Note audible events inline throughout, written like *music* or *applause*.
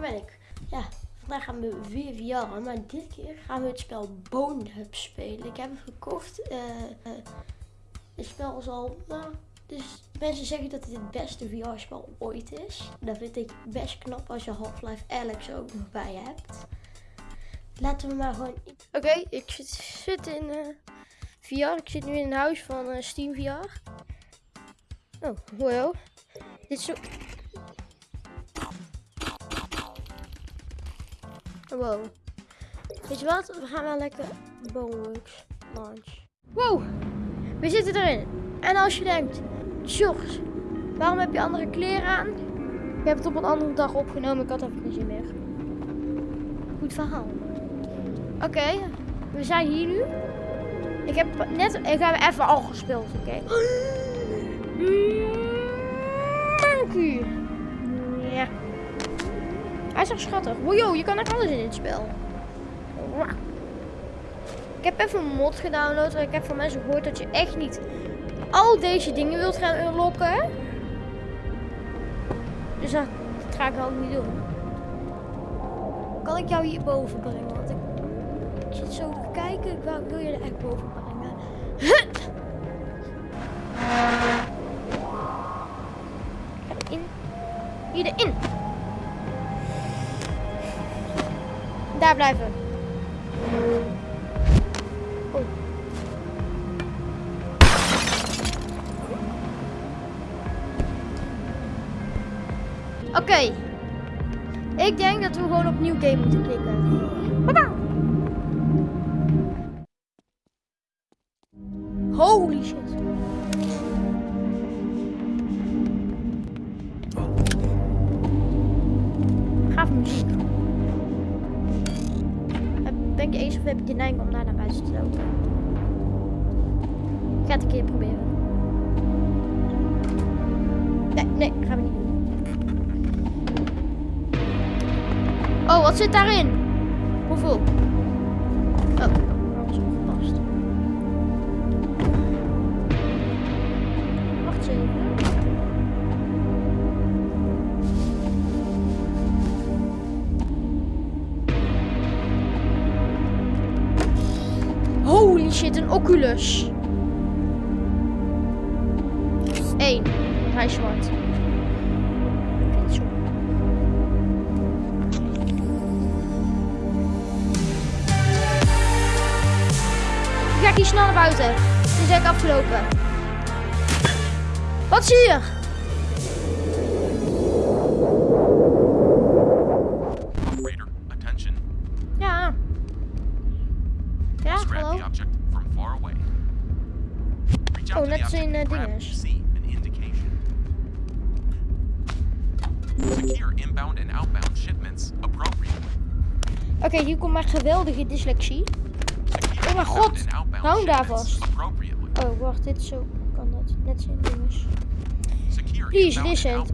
ben ik. Ja, vandaag gaan we weer VR, maar dit keer gaan we het spel Bone Hub spelen. Ik heb hem gekocht. eh eh, het spel is al, nou, dus mensen zeggen dat het het beste VR-spel ooit is. Dat vind ik best knap als je Half-Life Alex ook nog bij hebt. Laten we maar gewoon... Oké, ik zit, in eh, VR. Ik zit nu in een huis van Steam VR. Oh, wow. Dit is zo... Wow. Weet je wat? We gaan wel lekker Boneworks launch. Wow! We zitten erin. En als je denkt, George, waarom heb je andere kleren aan? Ik heb het op een andere dag opgenomen. Ik had even geen zin meer. Goed verhaal. Oké, we zijn hier nu. Ik heb net, ik heb even al gespeeld, oké? *gasps* Ja. Hij is echt schattig. Je kan echt alles in dit spel. Ik heb even een mod gedownload. Ik heb van mensen gehoord dat je echt niet al deze dingen wilt gaan unlocken. Dus dat, ga ik ook niet doen. Kan ik jou hierboven brengen? Want ik, ik zit zo te kijken. Ik wil je er echt boven brengen. *laughs* Ga erin. Hier erin. Daar blijven. Oké. Ik denk dat we gewoon op nieuw game moeten klikken. Holy shit, een Oculus. Eén. Hij is zwart. Ik ga hier snel naar buiten. Het is eigenlijk afgelopen. Wat zie je? Dyslexie. Oh mijn god, hou daar vast. Oh, wacht, dit zo kan dat. Net zijn. Secure Please listen.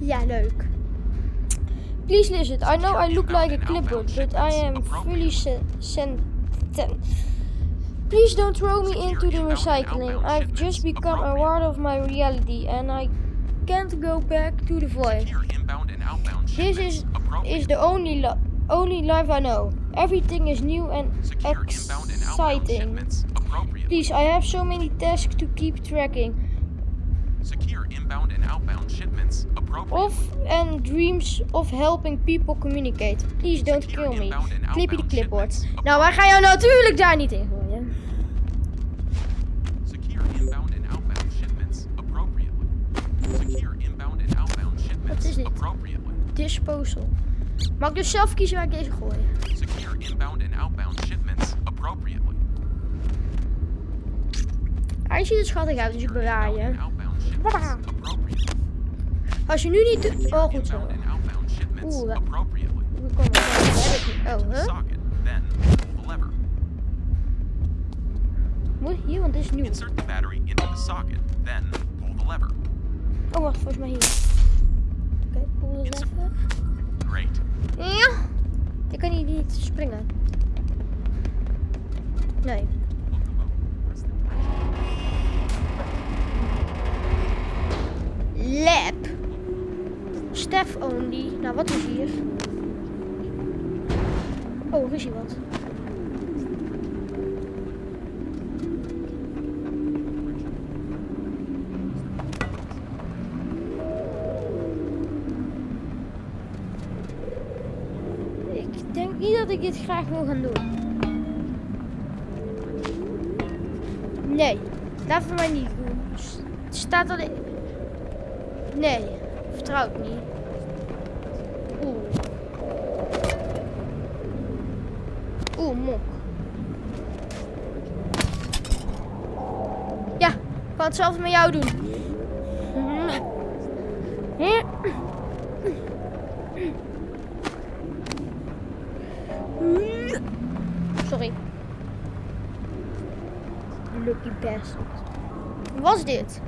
Ja, leuk. Please listen. I know I look like a clipboard, but I am fully sen- sentient. Please don't throw me into the recycling. I've just become aware of my reality and I can't go back to the void. This is is the only only life I know. Everything is new and exciting. Please, I have so many tasks to keep tracking Secure inbound and outbound shipments appropriately. of and dreams of helping people communicate. Please don't Secure kill me. Clippy de clipboard. Nou, wij gaan jou natuurlijk daar niet in gooien. Secure inbound and outbound shipments appropriately. Secure inbound and outbound shipments is dit? appropriately. Disposal. Mag ik dus zelf kiezen waar ik deze gooi? Secure inbound and outbound shipments appropriately. Hij ziet er schattig uit, dus ik bewaar je. Als je nu niet... Oh, goed zo. Oeh, dat- komen er. Dat heb ik niet. Oh, the huh? pull the lever. Moet hier, want dit is nieuw. Insert the battery into the socket, then pull the lever. Oh, wacht, volgens mij hier. Oké, pull het Insert- even. Great. Ja! Ik kan hier niet springen. Nee. Lab. Stef only. Nou, wat is hier? Oh, er is hier wat. Ik dit graag wil gaan doen. Nee, laten we maar niet doen. Staat er... Nee, vertrouw ik niet. Oeh. Oeh, mok. Ja, ik kan hetzelfde met jou doen. Dit?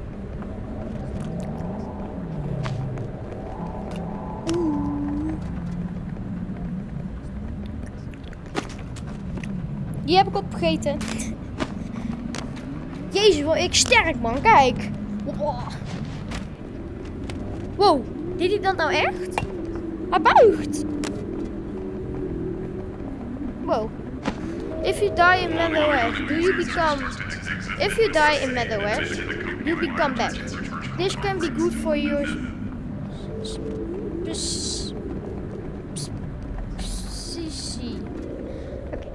Die heb ik opgegeten. Jezus, wat ik sterk man, kijk. Wow. Deed hij dat nou echt? Hij buigt. Wow. If you die in Meadowhead, do you become... If you die in Meadowhead, you become back. This can be good for CC. Okay.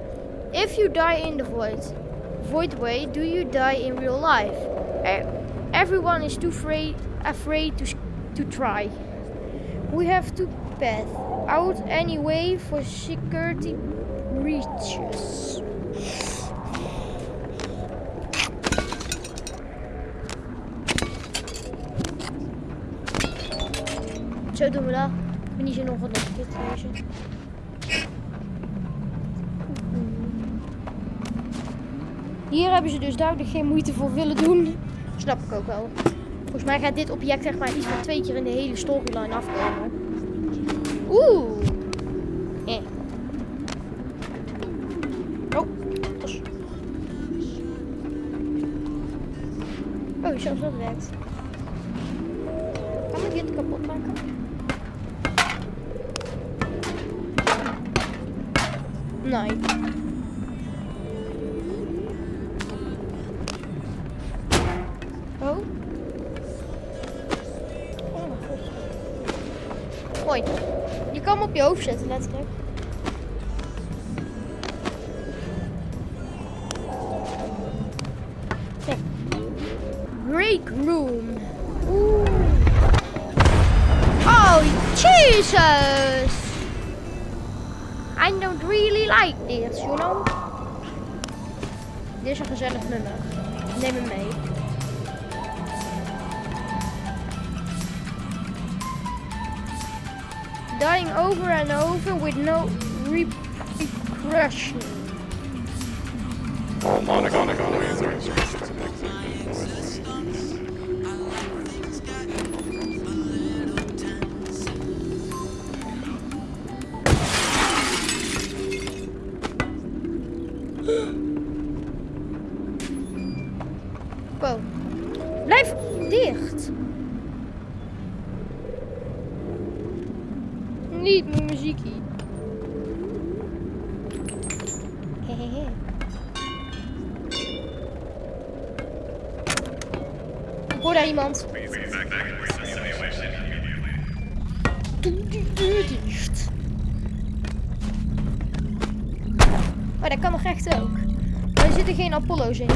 If you die in the void, void way, do you die in real life? Everyone is too afraid, afraid to, to try. We have to path out anyway for security breaches. Zo doen we dat. Ik ben niet wat nog een keer te. Hier hebben ze dus duidelijk geen moeite voor willen doen. Snap ik ook wel. Volgens mij gaat dit object zeg maar iets van twee keer in de hele storyline afkomen. Oeh. Nee. Oh. Oh mijn god. Mooi. Je kan hem op je hoofd zetten, letterlijk. Break room. Like this, you know? Een gezellig nummer. Neem hem mee. Dying over and over with no repercussion. Oh, Monica. Niet. Hehehe. *laughs* Ik hoor daar iemand. Doe die deur dicht. Oh, dat kan nog echt ook. Er zitten geen Apollo's in.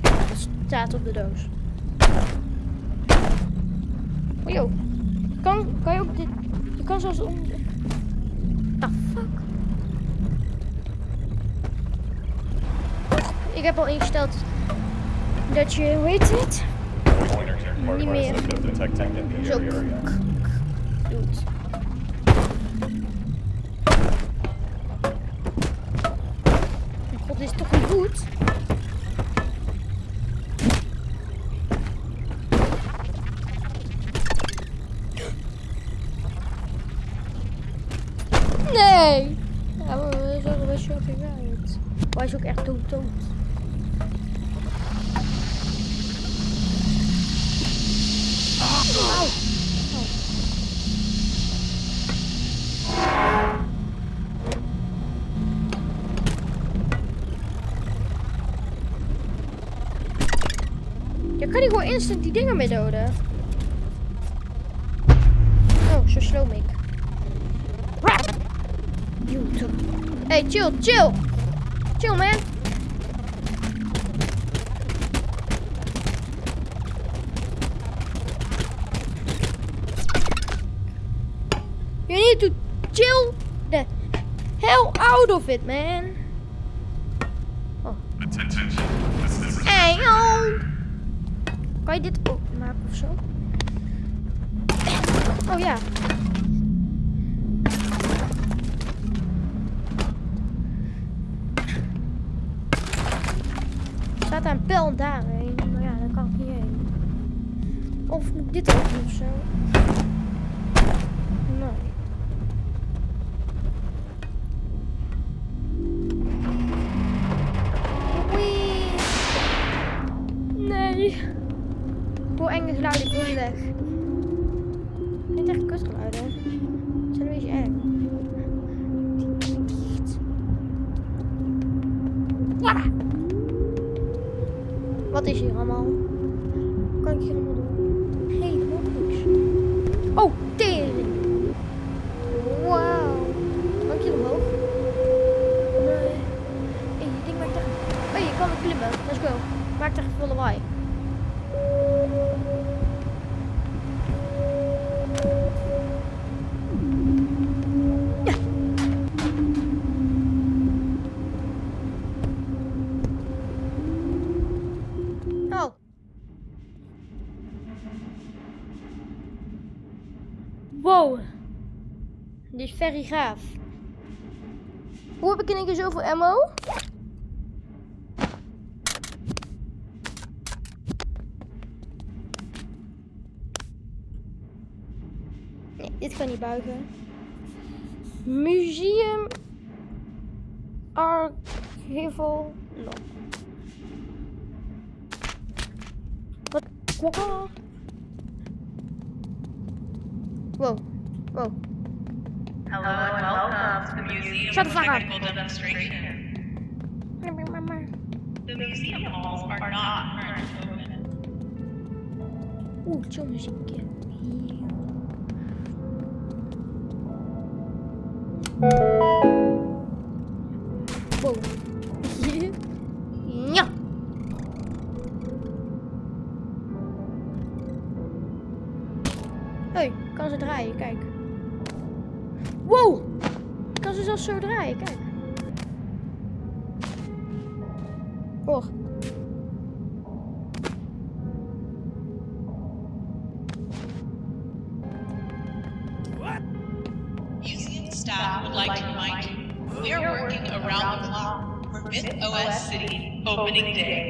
Dat staat op de doos. Oh. Kan, kan je ook dit... Je kan zelfs om... Ah, fuck. Ik heb al ingesteld dat je, hoe heet het? Niet meer. Zo. Instant die dingen mee doden. Oh, zo slow ik. Hey, chill, chill. Chill, man. You need to chill the hell out of it, man. Kan je dit openmaken of zo? Oh ja. Wat is hier allemaal? Wat kan ik hier allemaal doen? Helemaal niks. Oh, very. Hoe heb ik in één keer zoveel ammo? Nee, dit kan niet buigen. Museum Archival. No. Wat? Wow. Wow. Wow. Hello and welcome to the Museum Shut the fuck up. The museum halls are not currently open. Oeh, chill muziekje. Wow. Ja. Hé, *laughs* kan ze draaien, kijk. Ze zo draaien, kijk. Och. Museum staff would like to remind you, we are working around the clock for Myth OS City opening day.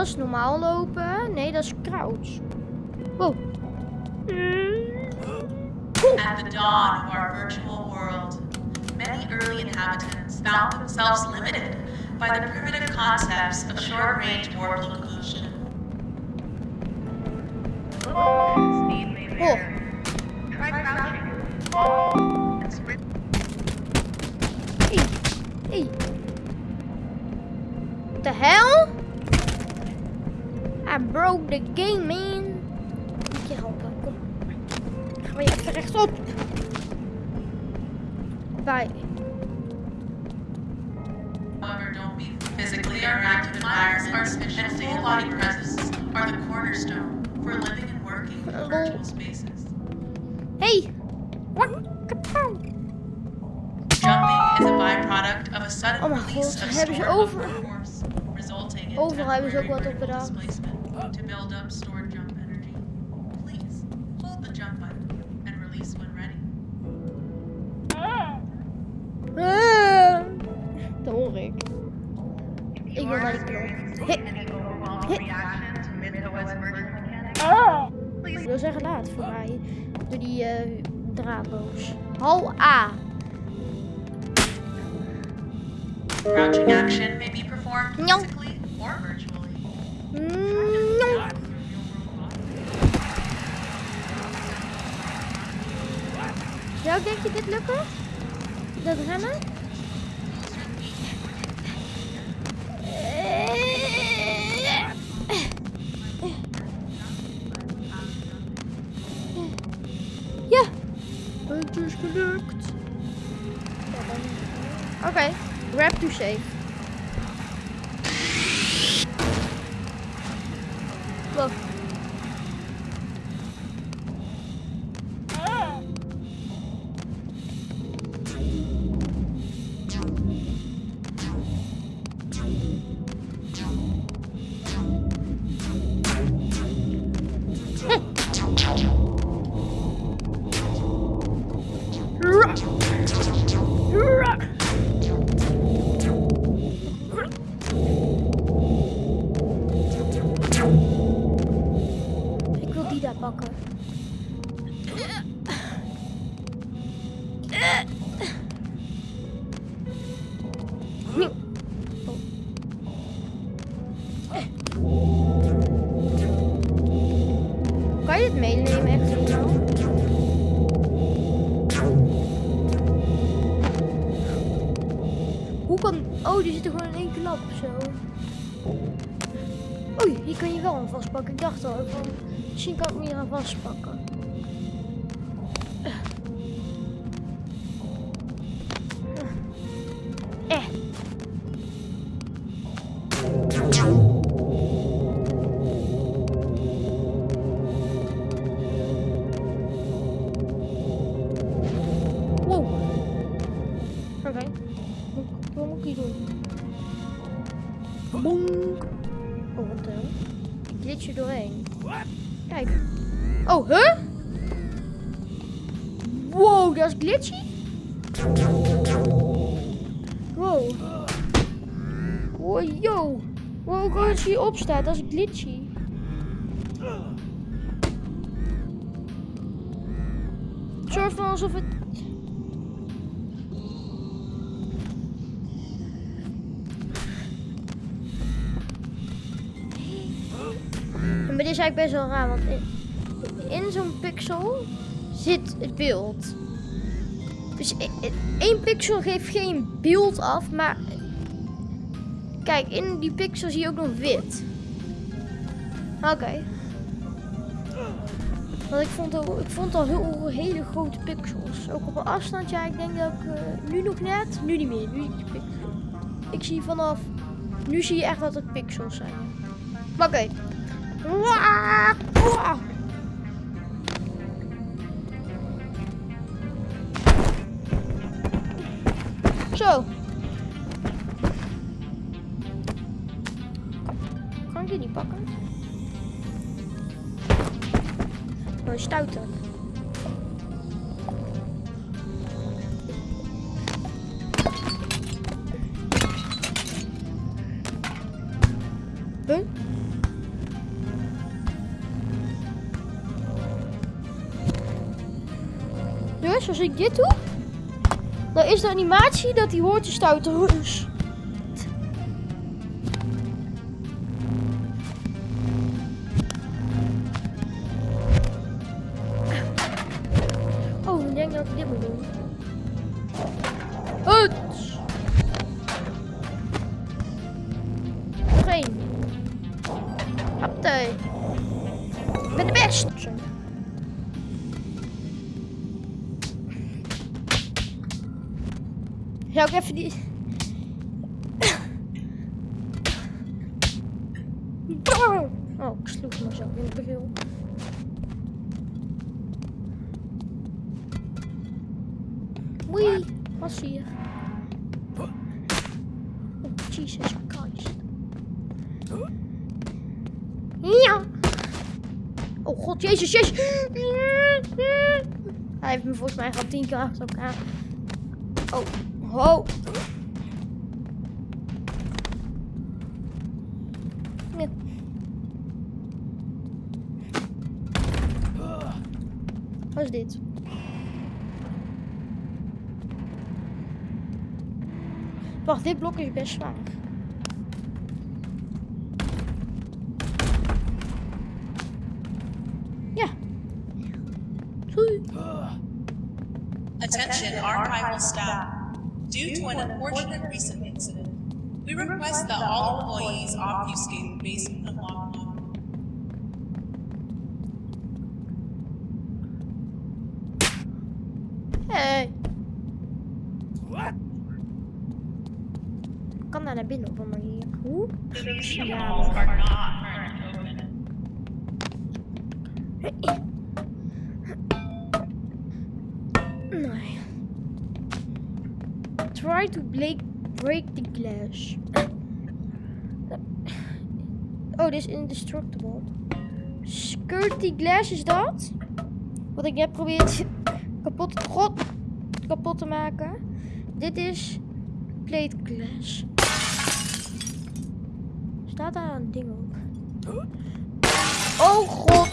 Dat is normaal lopen. Nee, dat is crouch. Wow. At the dawn of our virtual world, many early inhabitants found themselves limited by the primitive concepts of short-range warp locomotion. Oh. Hey. Hey. What the hell? Broke the game, man. Moet je helpen, kom. Gaan we even rechtsop. Bij. However, don't be physically interactive environments and full-body presence are the cornerstone for living and working in virtual spaces. Hey. What? Kapow. Jumping is a byproduct of a sudden Oh release god, of stored over- force, resulting in Overal hebben ze ook temporary vertical displacement to build up stored jump energy. Please hold the jump button and release when ready. Ah. Dat hoor ik. Ik wil naar. Ah. Ik wil zeggen laat voor mij. Door die eh draadloos. Hal A. Crouching action may be performed physically or virtually. Mm, Zou denk je dit lukken? Dat rennen? Ja, het is gelukt. Oké, grab to save. Zo. Oei, hier kan je wel aan vastpakken. Ik dacht al, misschien kan ik me hier aan vastpakken. Het soort van alsof het... Maar dit is eigenlijk best wel raar, want in, in zo'n pixel zit het beeld. Dus e- e- één pixel geeft geen beeld af, maar kijk, in die pixel zie je ook nog wit. Oké. Want ik vond, al, ik vond al heel, hele grote pixels. Ook op een afstand, ja, ik denk dat ik eh, nu nog net, nu niet meer. Nu ik. Ik zie vanaf, nu zie je echt dat het pixels zijn. Oké. Waa. Zo. Dus als ik dit doe, dan is de animatie dat die hoort te stouten. Dus. Die... Oh, ik sloeg mezelf in de bril. Wee, wat zie? Oh, Jesus Christ. Ja. Oh god, Jezus, Jezus. Hij heeft me volgens mij al tien keer achter elkaar. Oh, ho. Ja. Wacht, dit blok is best zwaar. Ja. Doei. Attention archival staff. Due to an unfortunate recent incident, we request that all employees obfuscate the basement unlock Nee. Try to break, break the glass. Oh, dit is indestructible. Security glass is dat? Wat ik net probeer kapot, kapot te maken. Dit is plate glass. Staat daar een ding op? *gasps* Oh god!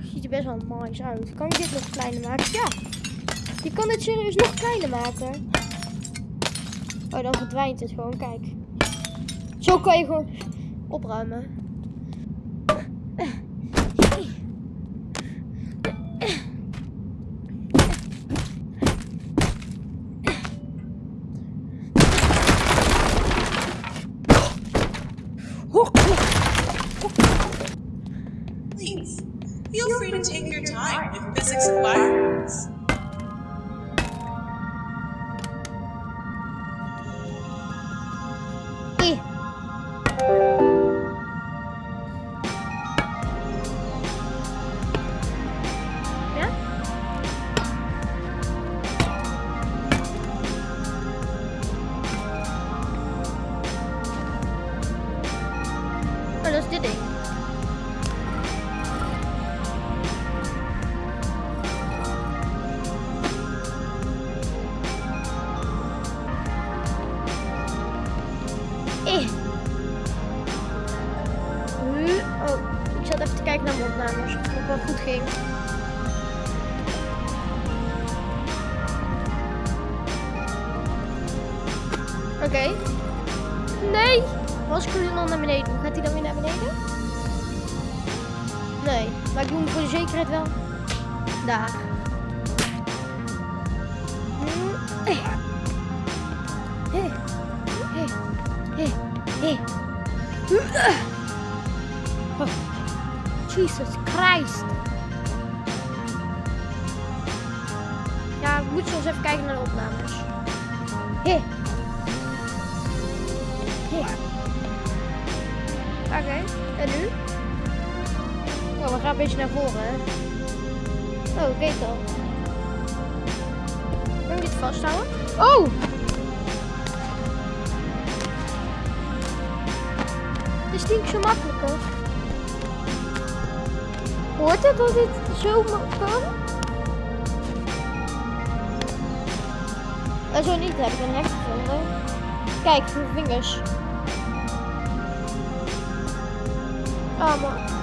Ziet er best wel nice uit. Kan je dit nog kleiner maken? Ja! Je kan het serieus nog kleiner maken. Oh, dan verdwijnt het gewoon. Kijk. Zo kan je gewoon opruimen. Kijken naar mijn het wel goed ging. Oké. Nee! Als ik dan naar beneden gaat hij dan weer naar beneden? Nee, maar ik doe hem voor de zekerheid wel. Daar. Hmm, eh. Eh. Eh. Jesus Christ. Ja, ik moet soms even kijken naar de opnames. Hé. Hé. Oké, en nu? Oh, we gaan een beetje naar voren, hè? Oh, kijk dan. Kan ik dit vasthouden? Oh! Is niet zo makkelijker. Hoort het dat dit zo kan? En zo niet, heb ik een. Kijk, mijn vingers. Oh man.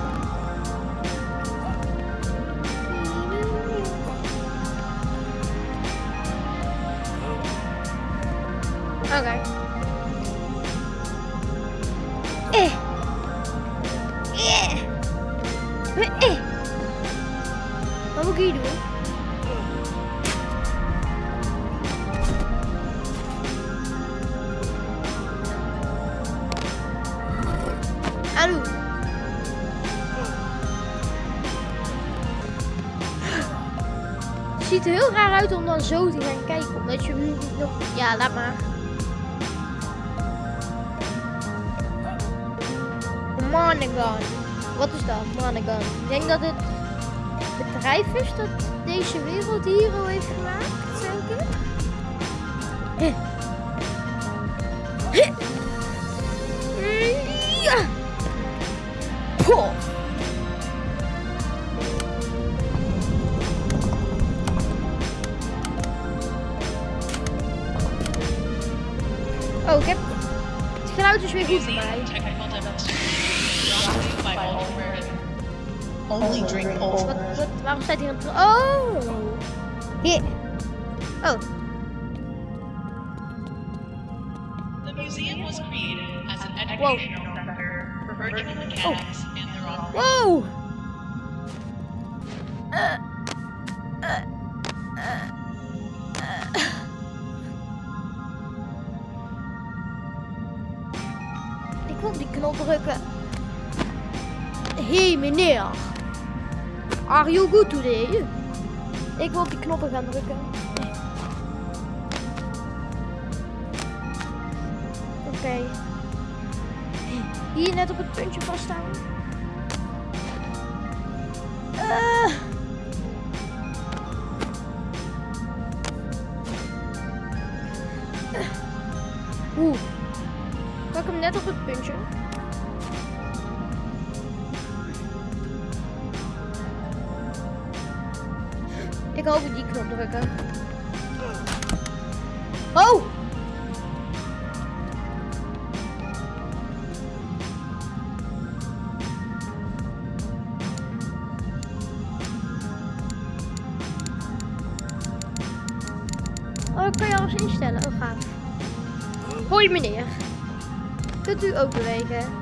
Mij. Technical demonstration brought to you Only drink Ultra. Wat, wat, waarom staat hier een... tr- Oh! Hier. Oh, The museum was created as an educational center for virtual mechanics and their operation. wow! Eh, drukken. Hey meneer. Are you good today? Ik wil op die knoppen gaan drukken. Oké. Hier net op het puntje vasthouden. Eh. Oeh. Pak hem net op het puntje. Drukken. Oh! Oh, ik kan je alles instellen. Oh, gaaf. Hoi meneer. Kunt u ook bewegen?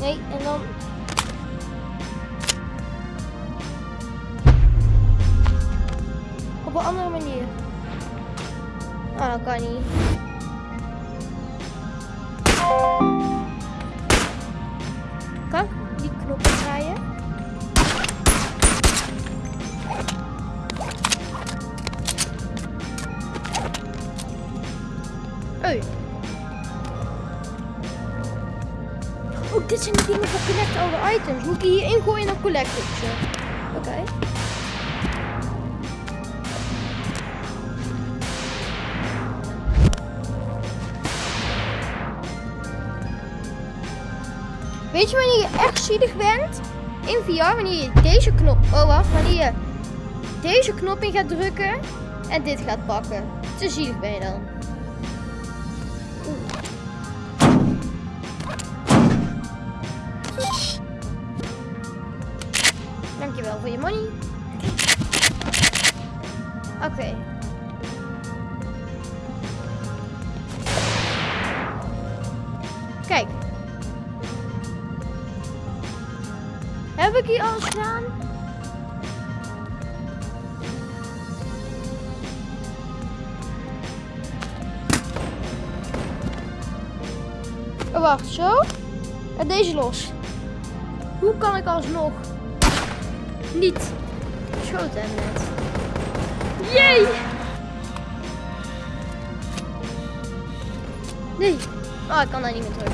Nee, en dan... Op een andere manier. Ah, dat kan niet. Wanneer deze knop... Oh, wacht. Wanneer je deze knop in gaat drukken en dit gaat pakken. Te zielig ben je dan. Heb ik hier alles gedaan? Oh, wacht, zo. En deze los. Hoe kan ik alsnog niet geschoten hebben net? Jee! Nee. Oh, ik kan daar niet meer terug.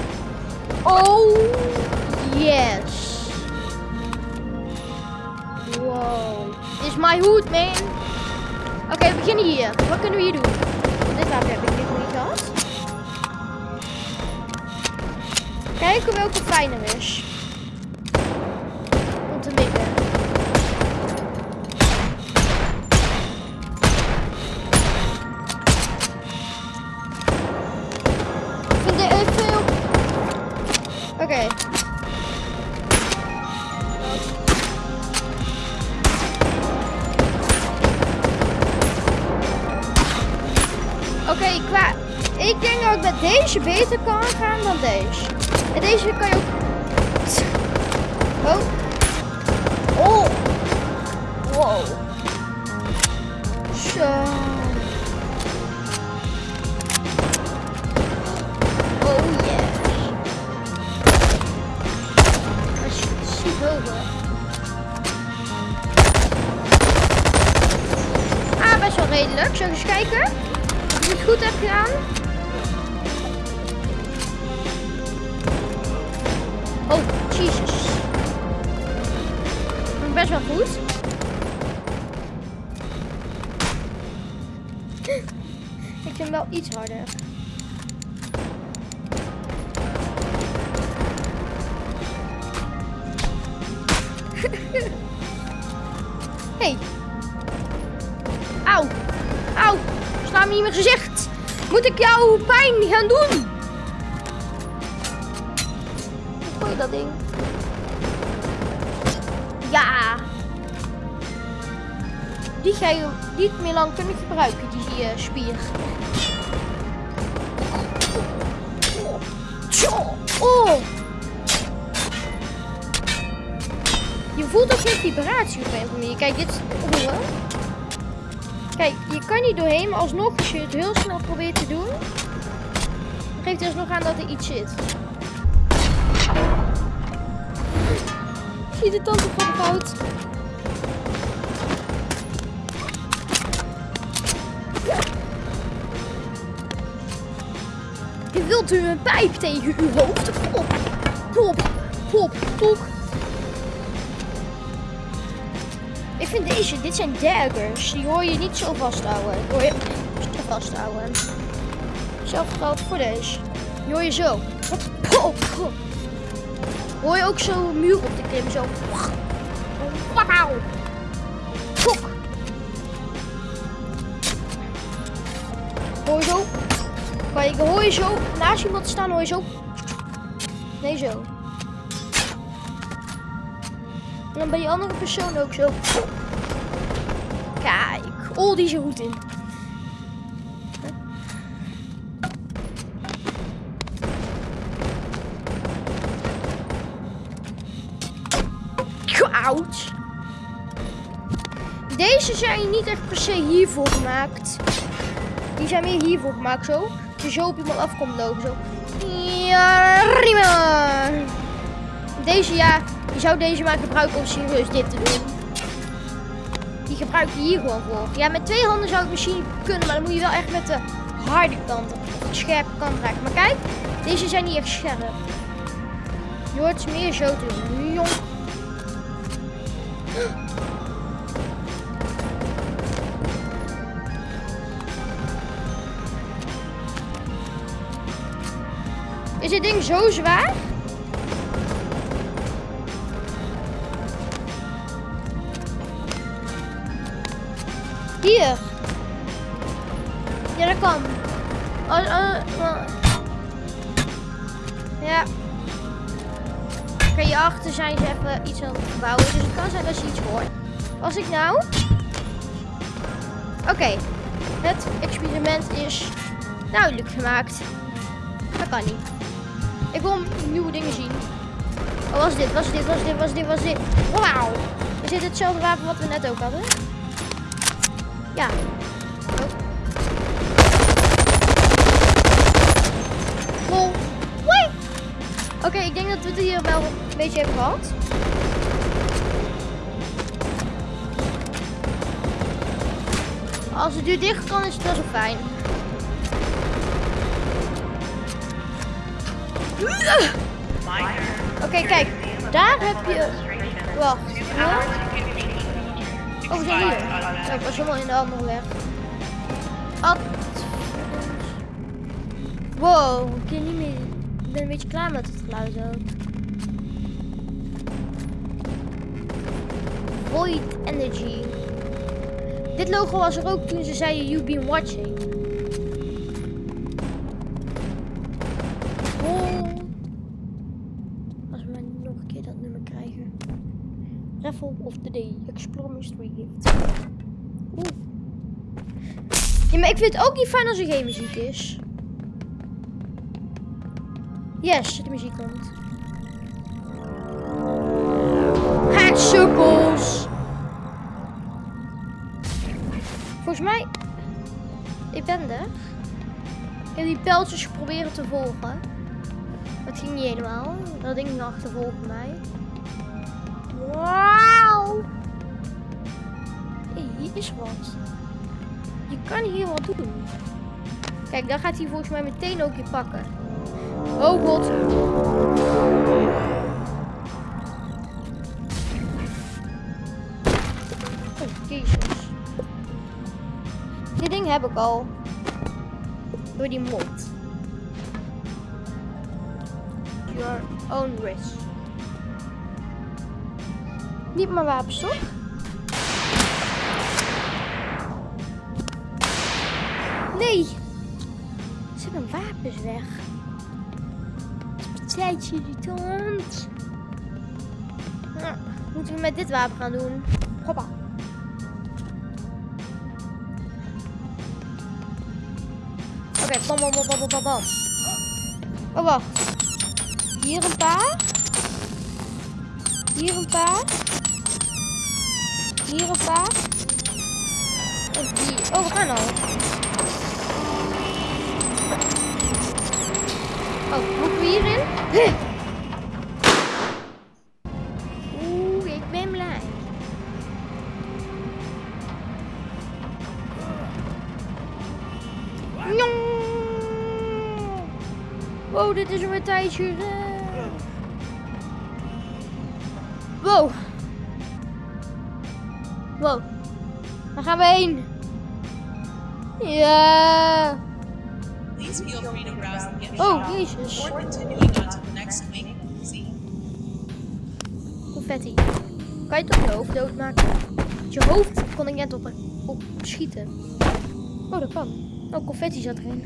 Oh, yes. Is my hoed, man. Oké, we beginnen hier. Wat kunnen we hier doen? Dit wapen heb ik nog niet gehad. Kijken welke fijner is. Ook... Oh. Oh. Wow. Zo. Oh ziet hoger. Ah, best wel redelijk. Zal ik eens kijken? Ik het goed heb gedaan? Best wel goed. *laughs* Ik vind wel iets harder. *laughs* hey. Auw. Auw. Sla me in mijn gezicht. Moet ik jou pijn gaan doen? Meer lang kunnen gebruiken, die eh, spier. Oh. Je voelt ook geen vibratie op een. Kijk, dit is. Kijk, je kan niet doorheen, maar alsnog, als je het heel snel probeert te doen, geeft het alsnog aan dat er iets zit. Zie je de tanden van fout? Wilt u een pijp tegen uw hoofd? Hop, hop, hop. Ik vind deze, dit zijn daggers. Die hoor je niet zo vasthouden. Die hoor je zo vasthouden. Zelfs geldt voor deze. Die hoor je zo. Hop, hop. Hoor je ook zo muur op te klimmen, zo. Wauw. Kijk, hoor je zo naast iemand staan, hoor je zo. Nee, zo. En dan bij die andere persoon ook zo. Kijk, oh, die is er goed in. Ouch. Deze zijn niet echt per se hiervoor gemaakt. Die zijn meer hiervoor gemaakt, zo. Je zo op iemand af komt lopen, zo. Ja, prima. Deze, ja, je zou deze maar gebruiken om serieus dit te doen. Die gebruik je hier gewoon voor. Ja, met twee handen zou het misschien kunnen, maar dan moet je wel echt met de harde kant, de scherpe kant raken. Maar kijk, deze zijn niet echt scherp. Je hoort ze meer zo te doen. Dit ding zo zwaar? Hier. Ja, dat kan. Oh, oh. Ja. Oké, hierachter zijn ze even iets aan het bouwen. Dus het kan zijn dat je iets hoort. Als ik nou... Oké. Het experiment is duidelijk gemaakt. Dat kan niet. Ik wil nieuwe dingen zien. Oh, was dit, was dit, was dit, was dit, was dit. Wauw. Is dit hetzelfde wapen wat we net ook hadden? Ja. Oké, ik denk dat we het hier wel een beetje hebben gehad. Als de deur dicht kan, is het wel zo fijn. Oké, kijk. Daar heb je... Wacht. Oh, hier. Oh, ik was helemaal in de andere weg. Ad... Wow, ik kan niet meer... Ik ben een beetje klaar met het geluid ook. Void Energy. Dit logo was er ook toen ze zeiden you've been watching. Oh. Als we maar nog een keer dat nummer krijgen. Raffle of the Day. Explore Mystery Gift. Oeh. Ja, maar ik vind het ook niet fijn als er geen muziek is. Yes, de muziek komt. Sukkels. Volgens mij... Ik ben er. Ik heb die pijltjes geprobeerd te volgen. Het ging niet helemaal. Dat ding ging achtervolgen mij. Wauw. Hey, hier is wat. Kan hier wat doen. Kijk, dan gaat hij volgens mij meteen ook je pakken. Oh god. Oh. Dit ding heb ik al. Door die mond. Your own risk. Niet mijn wapens, toch? Weg. Tijdje irritant. Nou, moeten we met dit wapen gaan doen? Hoppa. Oké, bam, bam, bam, bam, bam, bam. Oh, wacht. Hier een paar. Hier een paar. Hier een paar. En hier. Oh, we gaan al. Oh, moeten we hierin? Oeh, ik ben blij. Wow, dit is een tijdje. Before continuing on to the next link. See. Confetti. Kan je toch je hoofd doodmaken? Met je hoofd kon ik net op, op schieten. Oh, dat kan. Oh, confetti zat erin.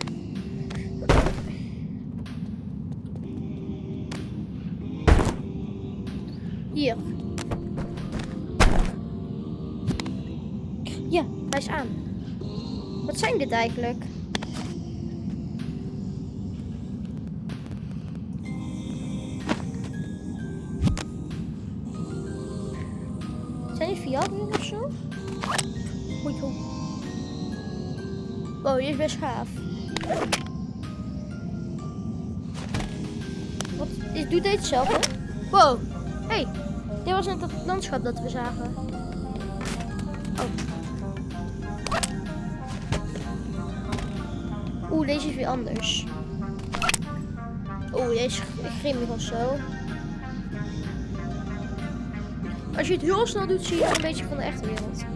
Hier. Ja, hij is aan. Wat zijn dit eigenlijk? Zijn die verjaardagen of zo? Moet je Wow, die is best gaaf. Wat is, doet deze hetzelfde? Wow. hey, dit was net het landschap dat we zagen. Oh. Oeh, deze is weer anders. Oeh, deze is grimmig of zo. Als je het heel snel doet, zie je een beetje van de echte wereld.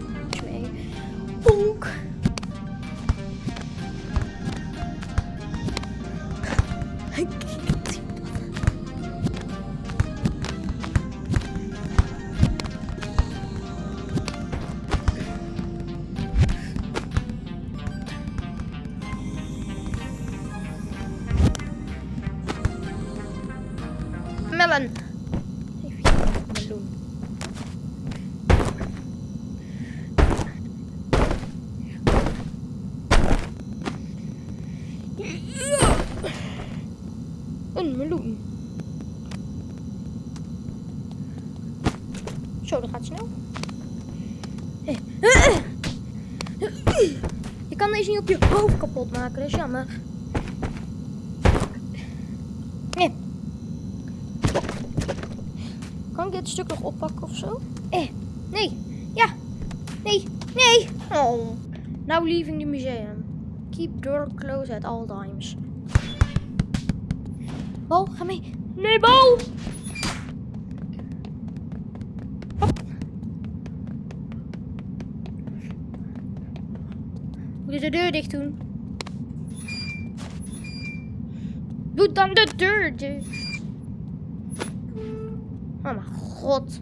Gaat snel. Je kan deze niet op je hoofd kapot maken, dat is jammer. Nee. Kan ik dit stuk nog oppakken of zo? Eh, nee. Ja. Nee. Nee. Oh. Now leaving the museum. Keep door closed at all times. Bal, ga mee. Nee, bal! Hop. Moet je de deur dicht doen? Doe dan de deur dicht. Oh mijn god.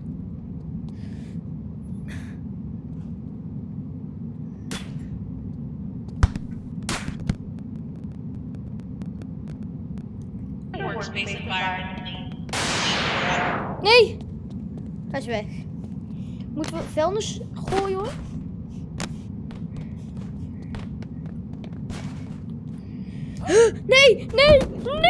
Nee! Hij is weg. Moeten we vuilnis gooien hoor? Nee, nee, nee!